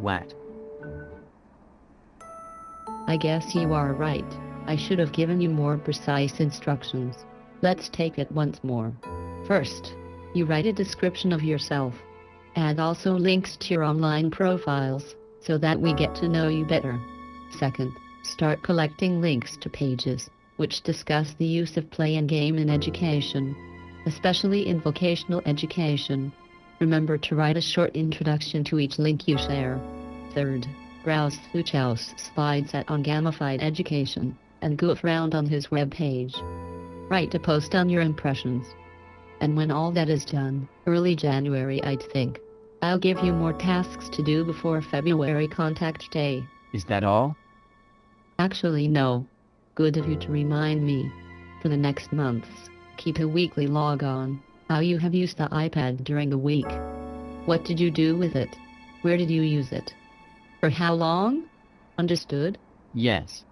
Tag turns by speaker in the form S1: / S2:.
S1: What?
S2: I guess you are right. I should have given you more precise instructions. Let's take it once more. First, you write a description of yourself. Add also links to your online profiles, so that we get to know you better. Second, start collecting links to pages, which discuss the use of play and game in education, especially in vocational education. Remember to write a short introduction to each link you share. Third, browse through Chow's slides at on gamified education, and goof around on his webpage. Write a post on your impressions. And when all that is done, early January I'd think, I'll give you more tasks to do before February contact day.
S1: Is that all?
S2: Actually no. Good of you to remind me. For the next months, keep a weekly log on how you have used the iPad during the week. What did you do with it? Where did you use it? For how long? Understood?
S1: Yes.